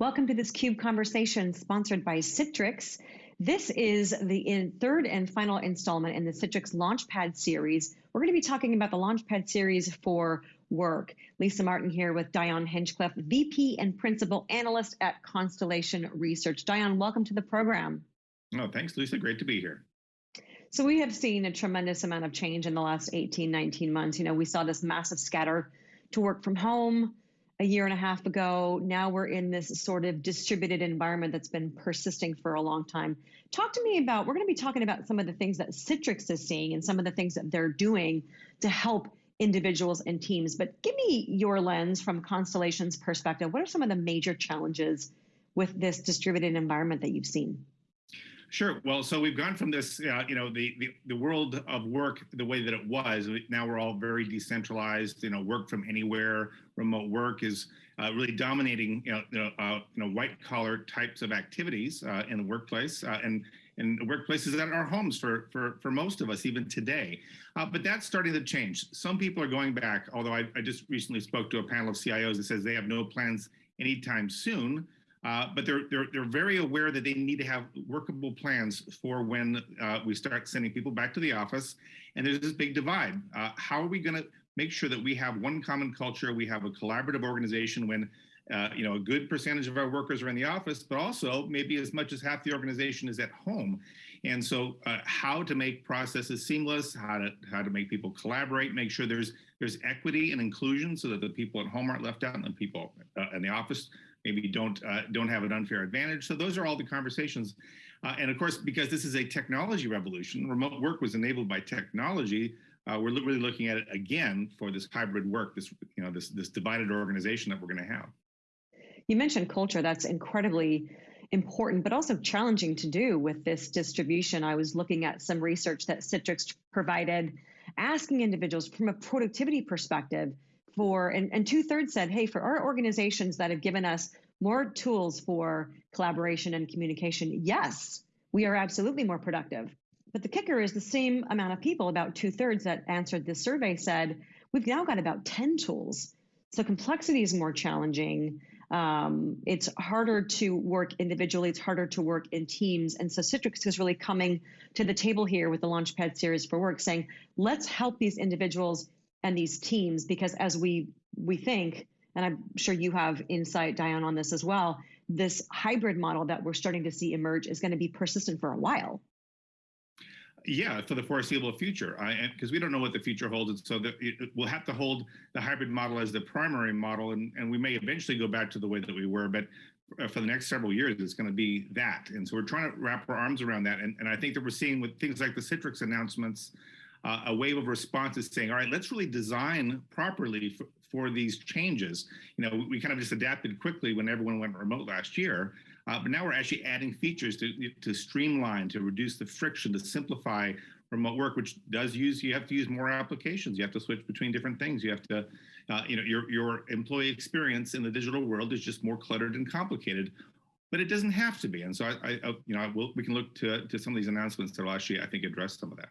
Welcome to this CUBE conversation sponsored by Citrix. This is the third and final installment in the Citrix Launchpad series. We're going to be talking about the Launchpad series for work. Lisa Martin here with Dion Hinchcliffe, VP and Principal Analyst at Constellation Research. Dion, welcome to the program. Oh, thanks, Lisa. Great to be here. So we have seen a tremendous amount of change in the last 18, 19 months. You know, we saw this massive scatter to work from home, a year and a half ago. Now we're in this sort of distributed environment that's been persisting for a long time. Talk to me about, we're going to be talking about some of the things that Citrix is seeing and some of the things that they're doing to help individuals and teams. But give me your lens from Constellation's perspective. What are some of the major challenges with this distributed environment that you've seen? Sure. Well, so we've gone from this, uh, you know, the, the, the world of work the way that it was. Now we're all very decentralized. You know, work from anywhere, remote work is uh, really dominating, you know, uh, you know, white collar types of activities uh, in the workplace uh, and and workplaces that are homes for for for most of us even today. Uh, but that's starting to change. Some people are going back. Although I, I just recently spoke to a panel of CIOs that says they have no plans anytime soon uh, but they're, they're, they're very aware that they need to have workable plans for when uh, we start sending people back to the office. And there's this big divide. Uh, how are we going to make sure that we have one common culture, we have a collaborative organization when uh, you know, a good percentage of our workers are in the office, but also maybe as much as half the organization is at home. And so uh, how to make processes seamless, how to how to make people collaborate, make sure there's there's equity and inclusion so that the people at home aren't left out and the people uh, in the office maybe don't uh, don't have an unfair advantage. So those are all the conversations. Uh, and of course, because this is a technology revolution, remote work was enabled by technology. Uh, we're really looking at it again for this hybrid work, this you know this this divided organization that we're going to have. You mentioned culture. That's incredibly important, but also challenging to do with this distribution. I was looking at some research that Citrix provided, asking individuals from a productivity perspective for, and, and two thirds said, hey, for our organizations that have given us more tools for collaboration and communication, yes, we are absolutely more productive. But the kicker is the same amount of people, about two thirds that answered this survey said, we've now got about 10 tools. So complexity is more challenging. Um, it's harder to work individually, it's harder to work in teams. And so Citrix is really coming to the table here with the Launchpad series for work saying, let's help these individuals and these teams because as we we think and i'm sure you have insight Dion on this as well this hybrid model that we're starting to see emerge is going to be persistent for a while. Yeah for the foreseeable future. Because we don't know what the future holds and so it, we'll have to hold the hybrid model as the primary model and, and we may eventually go back to the way that we were but uh, for the next several years it's going to be that. And so we're trying to wrap our arms around that and, and i think that we're seeing with things like the citrix announcements uh, a wave of responses saying, all right, let's really design properly for, for these changes. You know, we, we, kind of just adapted quickly when everyone went remote last year, uh, but now we're actually adding features to, to streamline, to reduce the friction, to simplify remote work, which does use, you have to use more applications. You have to switch between different things. You have to, uh, you know, your, your employee experience in the digital world is just more cluttered and complicated but it doesn't have to be. And so I, I you know, we'll, we can look to, to some of these announcements that will actually, I think, address some of that.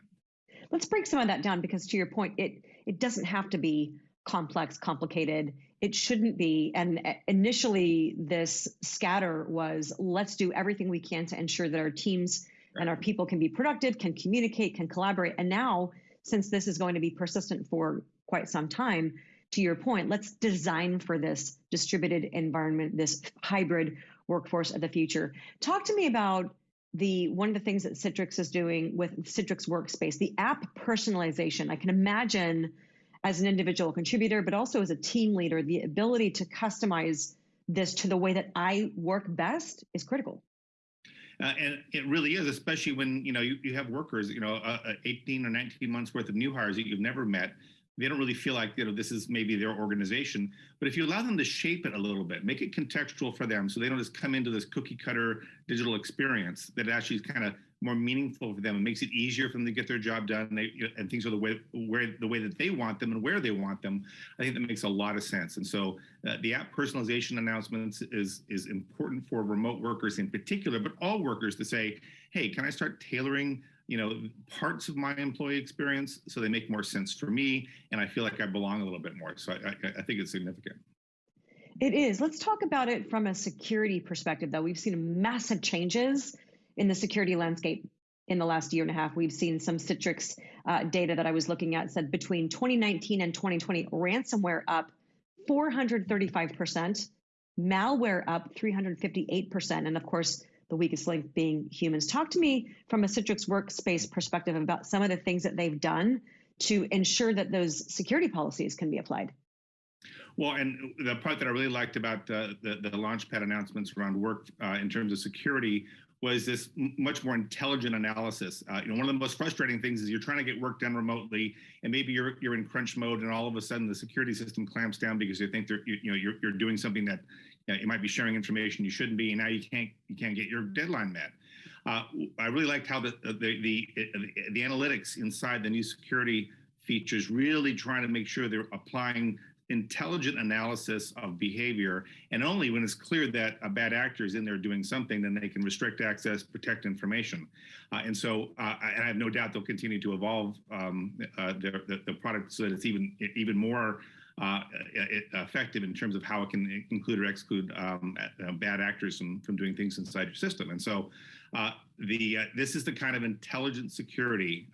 Let's break some of that down because to your point, it it doesn't have to be complex, complicated. It shouldn't be. And uh, initially, this scatter was let's do everything we can to ensure that our teams and our people can be productive, can communicate, can collaborate. And now, since this is going to be persistent for quite some time, to your point, let's design for this distributed environment, this hybrid workforce of the future. Talk to me about the one of the things that Citrix is doing with Citrix Workspace, the app personalization. I can imagine as an individual contributor, but also as a team leader, the ability to customize this to the way that I work best is critical. Uh, and it really is, especially when you know you, you have workers, you know, uh, uh 18 or 19 months worth of new hires that you've never met, they don't really feel like you know this is maybe their organization. But if you allow them to shape it a little bit make it contextual for them so they don't just come into this cookie cutter digital experience that actually is kind of more meaningful for them. It makes it easier for them to get their job done. And, they, and things are the way where the way that they want them and where they want them. I think that makes a lot of sense. And so uh, the app personalization announcements is is important for remote workers in particular but all workers to say hey can i start tailoring you know, parts of my employee experience so they make more sense for me and I feel like I belong a little bit more. So I, I, I think it's significant. It is. Let's talk about it from a security perspective, though. We've seen massive changes in the security landscape in the last year and a half. We've seen some Citrix uh, data that I was looking at said between 2019 and 2020, ransomware up 435%, malware up 358%, and of course, the weakest link being humans. Talk to me from a Citrix workspace perspective about some of the things that they've done to ensure that those security policies can be applied. Well, and the part that I really liked about uh, the, the Launchpad announcements around work uh, in terms of security was this much more intelligent analysis. Uh, you know, one of the most frustrating things is you're trying to get work done remotely, and maybe you're you're in crunch mode, and all of a sudden the security system clamps down because they think they're you, you know you're you're doing something that you, know, you, might be sharing information you shouldn't be, and now you can't you can't get your deadline met. Uh, I really liked how the the, the the the analytics inside the new security features really trying to make sure they're applying intelligent analysis of behavior. And only when it's clear that a bad actor is in there doing something, then they can restrict access, protect information. Uh, and so, uh, and I have no doubt they'll continue to evolve um, uh, the, the, the, product so that it's even, even more uh, effective in terms of how it can include or exclude um, uh, bad actors from, from doing things inside your system. And so uh, the this is the kind of intelligent security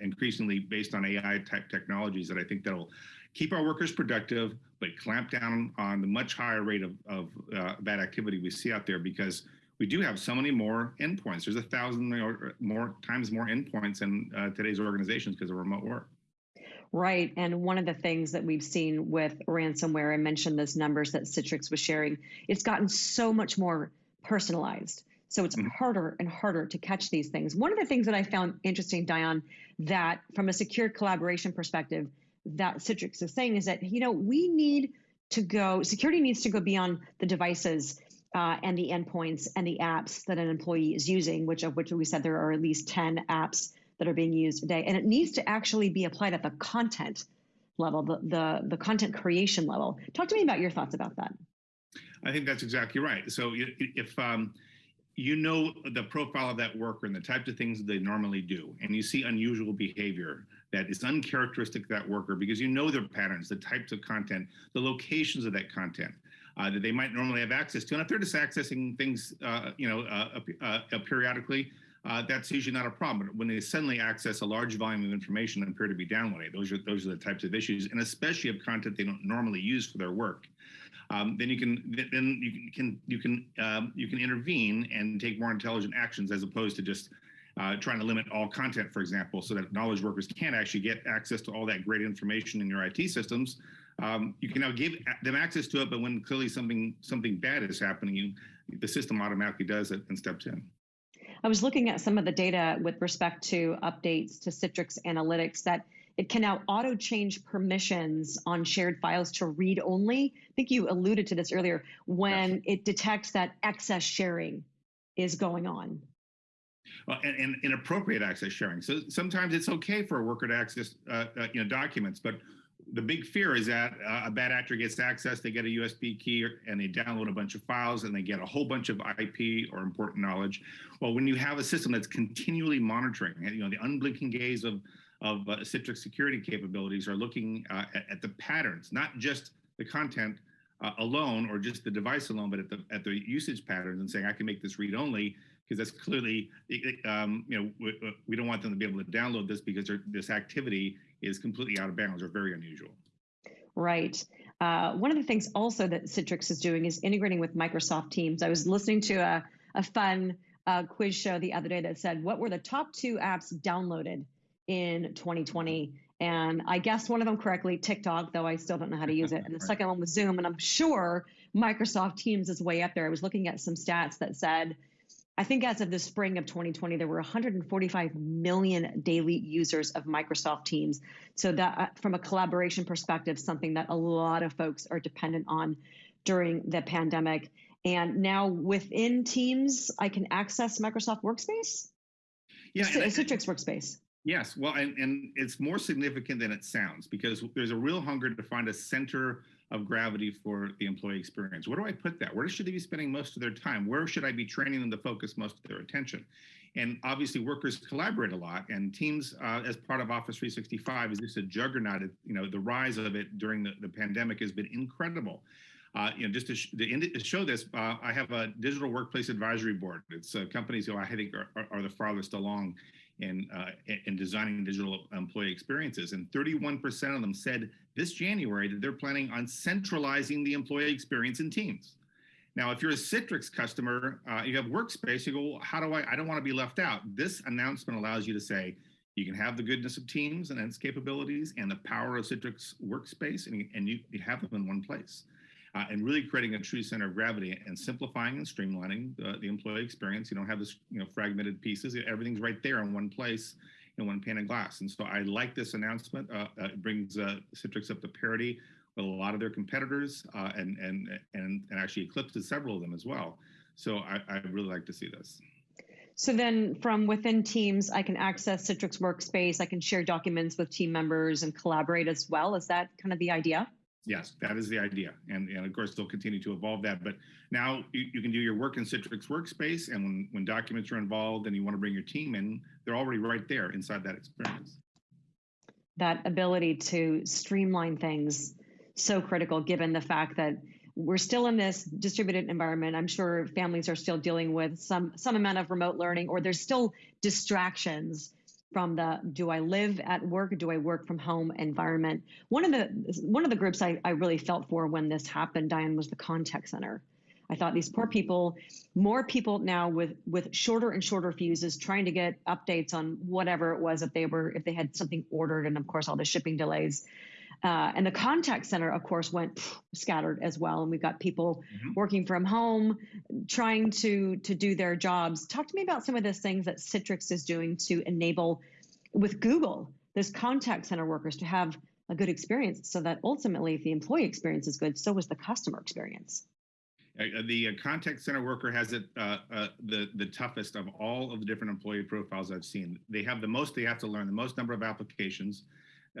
increasingly based on AI type technologies that I think that'll keep our workers productive, but clamp down on the much higher rate of, of uh, bad activity we see out there because we do have so many more endpoints. There's a thousand or more times more endpoints in uh, today's organizations because of remote work. Right. And one of the things that we've seen with ransomware, I mentioned those numbers that Citrix was sharing, it's gotten so much more personalized. So it's mm-hmm. harder and harder to catch these things. One of the things that I found interesting, Dion, that from a secure collaboration perspective, that Citrix is saying is that, you know, we need to go, security needs to go beyond the devices uh, and the endpoints and the apps that an employee is using, which of which we said there are at least 10 apps that are being used today. And it needs to actually be applied at the content level, the, the, the content creation level. Talk to me about your thoughts about that. I think that's exactly right. So if um, you know the profile of that worker and the types of things they normally do, and you see unusual behavior, that is uncharacteristic of that worker because you know their patterns, the types of content, the locations of that content uh, that they might normally have access to. And if they're just accessing things, uh, you know, uh, uh, uh periodically, uh, that's usually not a problem. But when they suddenly access a large volume of information and appear to be downloading, those are those are the types of issues, and especially of content they don't normally use for their work. Um, then you can then you can you can um, you can intervene and take more intelligent actions as opposed to just uh, trying to limit all content, for example, so that knowledge workers can't actually get access to all that great information in your IT systems. Um, you can now give them access to it, but when clearly something something bad is happening, you, the system automatically does it and steps in. I was looking at some of the data with respect to updates to Citrix Analytics that it can now auto change permissions on shared files to read only. I think you alluded to this earlier when it detects that excess sharing is going on. Well, and, and, inappropriate access sharing. So sometimes it's okay for a worker to access, uh, uh, you know, documents, but the big fear is that uh, a bad actor gets access, they get a USB key and they download a bunch of files and they get a whole bunch of IP or important knowledge. Well, when you have a system that's continually monitoring, you know, the unblinking gaze of, of uh, Citrix security capabilities are looking uh, at, at, the patterns, not just the content uh, alone or just the device alone, but at the, at the usage patterns and saying, I can make this read only because that's clearly, um, you know, we, we, don't want them to be able to download this because this activity is completely out of bounds or very unusual. Right. Uh, one of the things also that Citrix is doing is integrating with Microsoft Teams. I was listening to a, a fun uh, quiz show the other day that said, what were the top two apps downloaded in 2020? And I guessed one of them correctly, TikTok, though I still don't know how to use it. And the right. second one was Zoom. And I'm sure Microsoft Teams is way up there. I was looking at some stats that said I think as of the spring of 2020, there were 145 million daily users of Microsoft Teams. So that, uh, from a collaboration perspective, something that a lot of folks are dependent on during the pandemic. And now within Teams, I can access Microsoft Workspace. Yeah, Citrix Workspace. Yes, well, and, and it's more significant than it sounds because there's a real hunger to find a center of gravity for the employee experience. Where do I put that? Where should they be spending most of their time? Where should I be training them to focus most of their attention? And obviously, workers collaborate a lot, and Teams, uh, as part of Office 365, is just a juggernaut. You know, the rise of it during the, the pandemic has been incredible. Uh, you know, just to, sh to, show this, uh, I have a digital workplace advisory board. It's uh, companies who I think are, are, are the farthest along in, uh, in designing digital employee experiences. And 31% of them said this January that they're planning on centralizing the employee experience in teams. Now, if you're a Citrix customer, uh, you have Workspace, you go, well, how do I, I don't want to be left out. This announcement allows you to say, you can have the goodness of Teams and its capabilities and the power of Citrix Workspace, and and you, you have them in one place. Uh, and really creating a true center of gravity and simplifying and streamlining the, the, employee experience. You don't have this, you know, fragmented pieces. Everything's right there in one place in one pane of glass. And so I like this announcement. Uh, uh, it brings uh, Citrix up to parity with a lot of their competitors uh, and, and, and, and actually eclipses several of them as well. So I, I really like to see this. So then from within Teams, I can access Citrix Workspace, I can share documents with team members and collaborate as well. Is that kind of the idea? Yes, that is the idea. And, and of course, they'll continue to evolve that. But now you, you, can do your work in Citrix Workspace. And when, when documents are involved and you want to bring your team in, they're already right there inside that experience. That ability to streamline things so critical given the fact that we're still in this distributed environment. I'm sure families are still dealing with some some amount of remote learning or there's still distractions from the do I live at work, do I work from home environment. One of the one of the groups I, I really felt for when this happened, Dion, was the contact center. I thought these poor people, more people now with with shorter and shorter fuses, trying to get updates on whatever it was that they were, if they had something ordered, and of course all the shipping delays. Uh, and the contact center, of course, went pff, scattered as well. And we've got people mm-hmm. working from home, trying to to do their jobs. Talk to me about some of the things that Citrix is doing to enable, with Google, those contact center workers to have a good experience, so that ultimately, if the employee experience is good, so is the customer experience. Uh, the uh, contact center worker has it uh, uh, the the toughest of all of the different employee profiles I've seen. They have the most they have to learn, the most number of applications.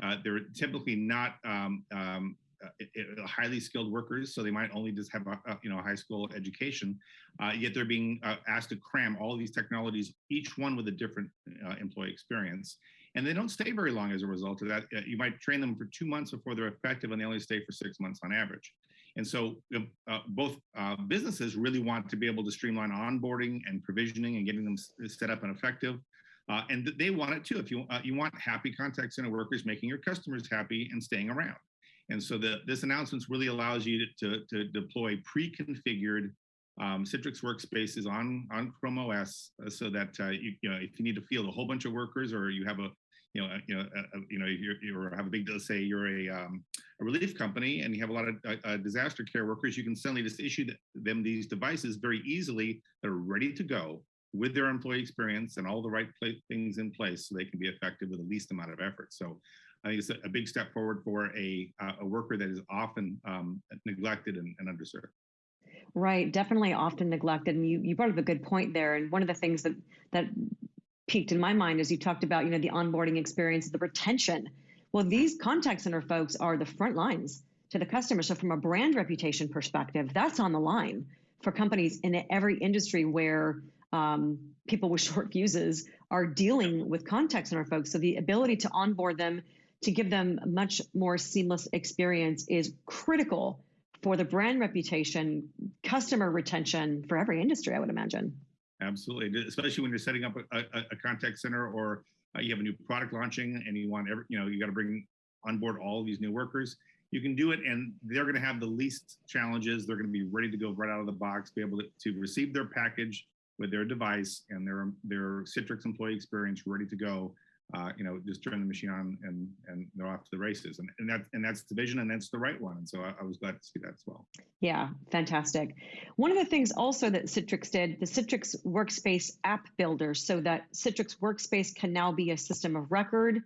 Uh, they're typically not um, um, uh, highly skilled workers, so they might only just have a, a you know a high school education. Uh, yet they're being uh, asked to cram all these technologies, each one with a different uh, employee experience, and they don't stay very long as a result of that. Uh, you might train them for two months before they're effective, and they only stay for six months on average. And so both businesses really want to be able to streamline onboarding and provisioning and getting them set up and effective. Uh, and they want it too. If you uh, you want happy contact center workers making your customers happy and staying around. And so the, this announcement really allows you to, to, to deploy pre-configured um, Citrix workspaces on on Chrome OS, uh, so that uh, you, you know if you need to field a whole bunch of workers, or you have a you know, you know, you know, you have a big, say you're a, um, a relief company and you have a lot of uh, uh disaster care workers, you can suddenly just issue them these devices very easily that are ready to go with their employee experience and all the right things in place so they can be effective with the least amount of effort. So I think it's a, big step forward for a, uh, a worker that is often um, neglected and, and, underserved. Right, definitely often neglected. And you, you brought up a good point there. And one of the things that, that peaked in my mind is you talked about, you know, the onboarding experience, the retention. Well, these contact center folks are the front lines to the customer. So from a brand reputation perspective, that's on the line for companies in every industry where um, people with short fuses are dealing with contact center folks. So the ability to onboard them, to give them a much more seamless experience is critical for the brand reputation, customer retention for every industry, I would imagine. Absolutely, especially when you're setting up a, a, a contact center or uh, you have a new product launching and you want every, you know, you got to bring on board all these new workers. You can do it, and they're going to have the least challenges. They're going to be ready to go right out of the box, be able to, to receive their package, with their device and their their Citrix employee experience ready to go. Uh, you know, just turn the machine on and and they're off to the races. And and that and that's the vision and that's the right one. And so I, I, was glad to see that as well. Yeah, fantastic. One of the things also that Citrix did, the Citrix Workspace app builder, so that Citrix Workspace can now be a system of record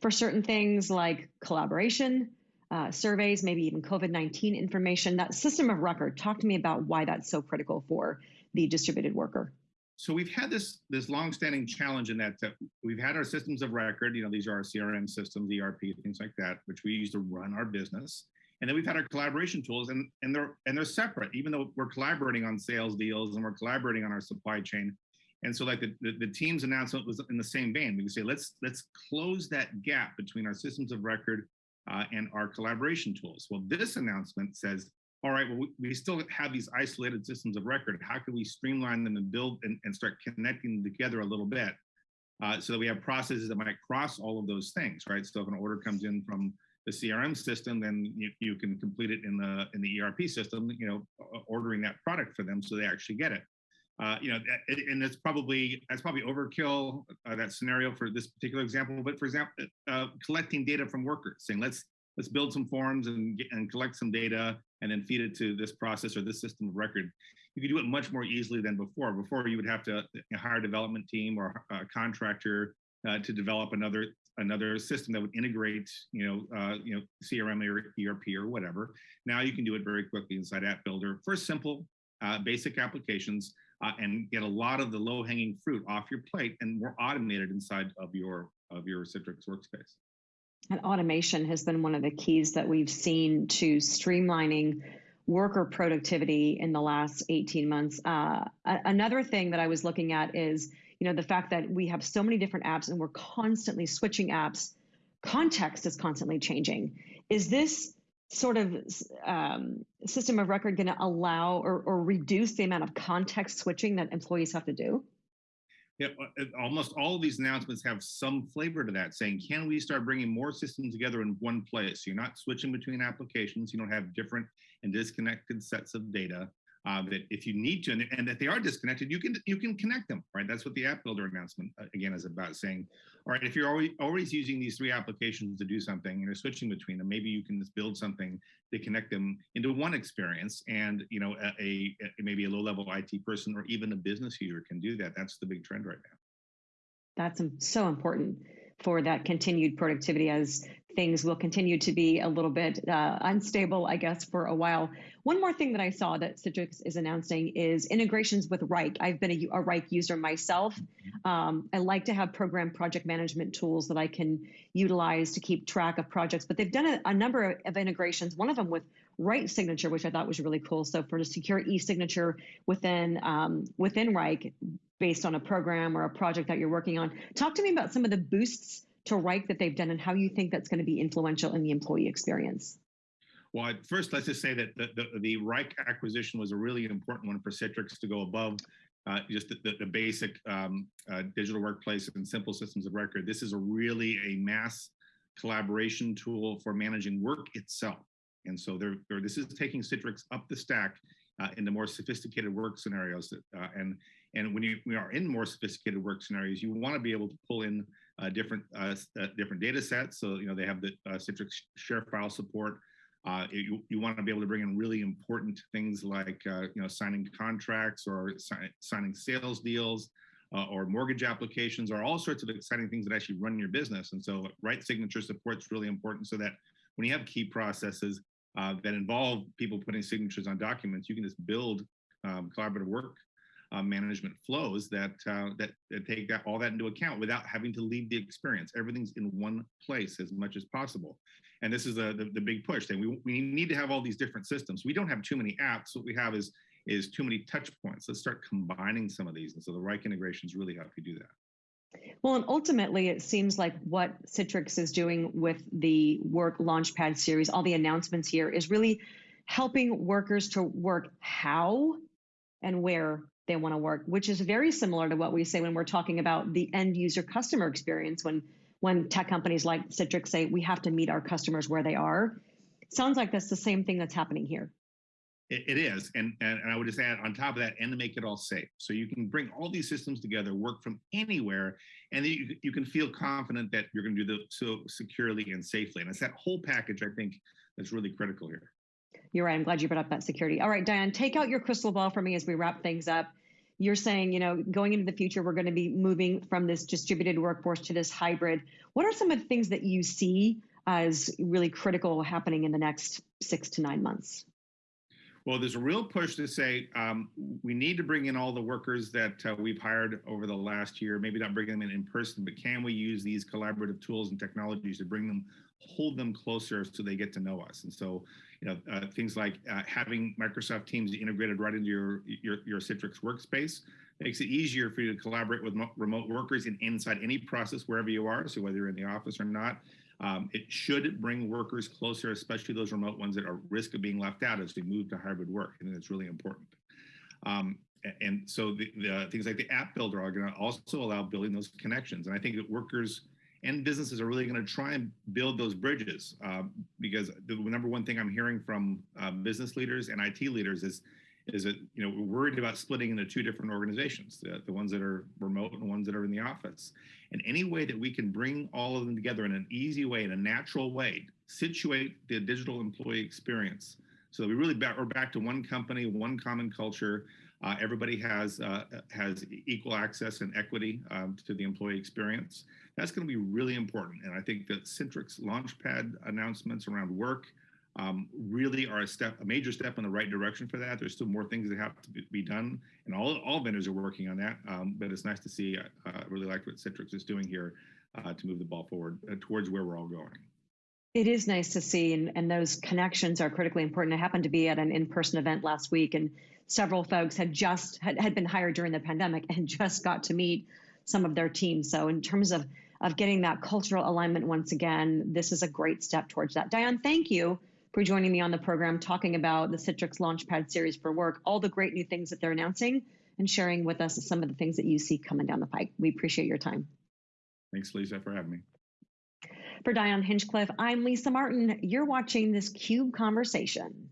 for certain things like collaboration, uh, surveys, maybe even COVID 19 information. That system of record, talk to me about why that's so critical for the distributed worker? So we've had this this longstanding challenge in that, that we've had our systems of record. You know, these are our CRM systems, ERP, things like that, which we use to run our business. And then we've had our collaboration tools, and and they're and they're separate, even though we're collaborating on sales deals and we're collaborating on our supply chain. And so, like the, the, the team's announcement was in the same vein. We can say let's let's close that gap between our systems of record uh, and our collaboration tools. Well, this announcement says all right, well, we, still have these isolated systems of record. How can we streamline them and build and, and start connecting them together a little bit uh, so that we have processes that might cross all of those things, right? So if an order comes in from the CRM system, then you, you can complete it in the in the ERP system, you know, ordering that product for them so they actually get it. Uh, you know, and it's probably that's probably overkill uh, that scenario for this particular example. But for example, uh, collecting data from workers, saying let's let's build some forms and and collect some data and then feed it to this process or this system of record. You could do it much more easily than before. Before you would have to hire a development team or a contractor uh, to develop another another system that would integrate, you know, uh, you know, CRM or ERP or whatever. Now you can do it very quickly inside App Builder for simple, uh, basic applications uh, and get a lot of the low hanging fruit off your plate and more automated inside of your of your Citrix workspace. And automation has been one of the keys that we've seen to streamlining worker productivity in the last 18 months. Uh, another thing that I was looking at is, you know, the fact that we have so many different apps and we're constantly switching apps. Context is constantly changing. Is this sort of um, system of record going to allow or, or reduce the amount of context switching that employees have to do? Yeah, uh, uh, almost all of these announcements have some flavor to that, saying, can we start bringing more systems together in one place? You're not switching between applications. You don't have different and disconnected sets of data uh, that if you need to, and, and, that they are disconnected, you can you can connect them, right? That's what the app builder announcement uh, again is about, saying, all right, if you're always always using these three applications to do something, and you're switching between them, maybe you can just build something to connect them into one experience, and you know, a, a, a maybe a low level IT person or even a business user can do that. That's the big trend right now. That's so important for that continued productivity as things will continue to be a little bit uh, unstable, I guess, for a while. One more thing that I saw that Citrix is announcing is integrations with Wrike. I've been a, a Wrike user myself. Um, I like to have program project management tools that I can utilize to keep track of projects, but they've done a, a number of integrations, one of them with RightSignature, which I thought was really cool. So for a secure e-signature within um, within Wrike, based on a program or a project that you're working on. Talk to me about some of the boosts to Wrike that they've done and how you think that's going to be influential in the employee experience. Well, first, let's just say that the, the, the Wrike acquisition was a really important one for Citrix to go above uh, just the, the, basic um, uh, digital workplace and simple systems of record. This is a really a mass collaboration tool for managing work itself. And so they're, they're, this is taking Citrix up the stack uh, into more sophisticated work scenarios. That, uh, and and when you we are in more sophisticated work scenarios, you want to be able to pull in different uh, uh, different data sets. So you know they have the uh, Citrix ShareFile support. Uh, you, you want to be able to bring in really important things like uh, you know signing contracts or si signing sales deals or mortgage applications or all sorts of exciting things that actually run your business. And so RightSignature support is really important so that when you have key processes that involve people putting signatures on documents, you can just build um, collaborative work uh, management flows that, uh, that, that take that all that into account without having to leave the experience. Everything's in one place as much as possible. And this is a, the, the big push. That we, we need to have all these different systems. We don't have too many apps. What we have is is too many touch points. Let's start combining some of these. And so the Wrike integrations really help you do that. Well, and ultimately, it seems like what Citrix is doing with the Work Launchpad series, all the announcements here, is really helping workers to work how and where they want to work, which is very similar to what we say when we're talking about the end user customer experience when when tech companies like Citrix say we have to meet our customers where they are. Sounds like that's the same thing that's happening here. it, it is, and, and I would just add on top of that, and to make it all safe, so you can bring all these systems together, work from anywhere, and you, you can feel confident that you're going to do the so securely and safely. And it's that whole package I think that's really critical here. You're right. I'm glad you brought up that security. All right, Dion, take out your crystal ball for me as we wrap things up you're saying, you know, going into the future, we're going to be moving from this distributed workforce to this hybrid. What are some of the things that you see as really critical happening in the next six to nine months? Well, there's a real push to say um, we need to bring in all the workers that uh, we've hired over the last year, maybe not bring them in in person, but can we use these collaborative tools and technologies to bring them, hold them closer so they get to know us? And so you know, uh, things like uh, having Microsoft Teams integrated right into your, your, your Citrix workspace makes it easier for you to collaborate with remote workers in inside any process wherever you are. So whether you're in the office or not, Um, it should bring workers closer, especially those remote ones that are at risk of being left out as we move to hybrid work. I think that's really important. Um, and so the, the, things like the app builder are going to also allow building those connections. And I think that workers and businesses are really going to try and build those bridges um, because the number one thing I'm hearing from uh, business leaders and IT leaders is is that you know we're worried about splitting into two different organizations the, the ones that are remote and ones that are in the office. And any way that we can bring all of them together in an easy way in a natural way situate the digital employee experience. So we really back, we're back to one company one common culture. Uh, everybody has uh, has equal access and equity um, to the employee experience. That's going to be really important. And i think that Citrix launchpad announcements around work um, really are a step, a major step in the right direction for that. There's still more things that have to be done, and all all vendors are working on that. Um, but it's nice to see. I uh, really like what Citrix is doing here uh, to move the ball forward uh, towards where we're all going. It is nice to see, and, and those connections are critically important. I happened to be at an in-person event last week, and several folks had just had, had been hired during the pandemic and just got to meet some of their teams. So in terms of of getting that cultural alignment once again, this is a great step towards that. Dion, thank you for joining me on the program, talking about the Citrix Launchpad series for work, all the great new things that they're announcing, and sharing with us some of the things that you see coming down the pike. We appreciate your time. Thanks, Lisa, for having me. For Dion Hinchcliffe, I'm Lisa Martin. You're watching this CUBE conversation.